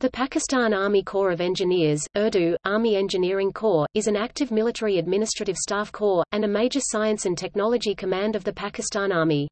The Pakistan Army Corps of Engineers, Urdu, Army Engineering Corps, is an active military administrative staff corps, and a major science and technology command of the Pakistan Army.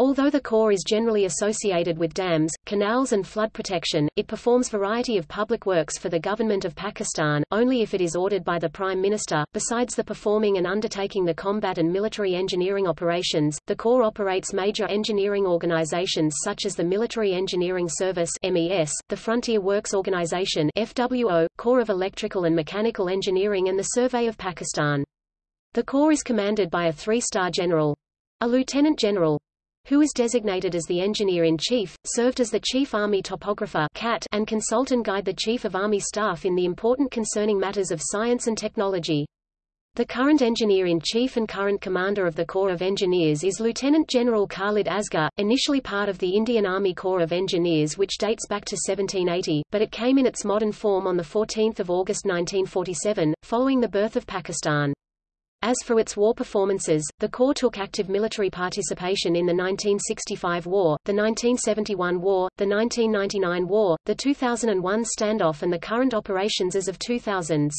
Although the Corps is generally associated with dams, canals and flood protection, it performs variety of public works for the government of Pakistan, only if it is ordered by the Prime Minister. Besides the performing and undertaking the combat and military engineering operations, the Corps operates major engineering organizations such as the Military Engineering Service MES, the Frontier Works Organization FWO, Corps of Electrical and Mechanical Engineering and the Survey of Pakistan. The Corps is commanded by a three-star general, a lieutenant general, who is designated as the Engineer-in-Chief, served as the Chief Army Topographer CAT, and consult and guide the Chief of Army Staff in the important concerning matters of science and technology. The current Engineer-in-Chief and current Commander of the Corps of Engineers is Lieutenant General Khalid Asghar, initially part of the Indian Army Corps of Engineers which dates back to 1780, but it came in its modern form on 14 August 1947, following the birth of Pakistan. As for its war performances, the Corps took active military participation in the 1965 war, the 1971 war, the 1999 war, the 2001 standoff and the current operations as of 2000s.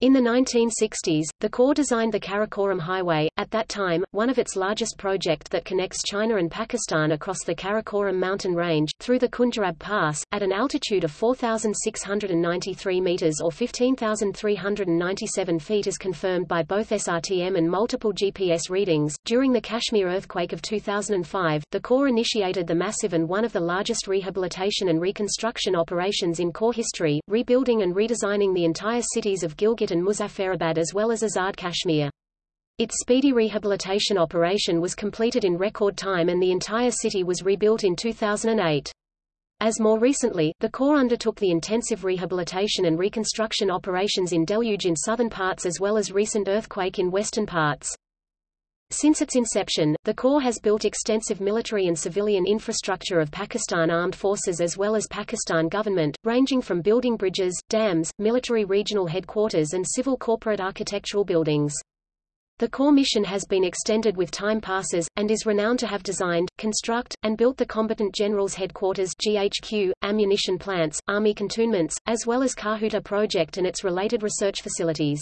In the 1960s, the Corps designed the Karakoram Highway, at that time, one of its largest project that connects China and Pakistan across the Karakoram mountain range, through the Khunjerab Pass, at an altitude of 4,693 meters or 15,397 feet as confirmed by both SRTM and multiple GPS readings. During the Kashmir earthquake of 2005, the Corps initiated the massive and one of the largest rehabilitation and reconstruction operations in Corps history, rebuilding and redesigning the entire cities of Gilgit and Muzaffarabad as well as Azad Kashmir. Its speedy rehabilitation operation was completed in record time and the entire city was rebuilt in 2008. As more recently, the Corps undertook the intensive rehabilitation and reconstruction operations in deluge in southern parts as well as recent earthquake in western parts. Since its inception, the Corps has built extensive military and civilian infrastructure of Pakistan Armed Forces as well as Pakistan government, ranging from building bridges, dams, military regional headquarters and civil corporate architectural buildings. The Corps mission has been extended with time passes, and is renowned to have designed, construct, and built the Combatant General's Headquarters GHQ, ammunition plants, army cantonments, as well as Kahuta project and its related research facilities.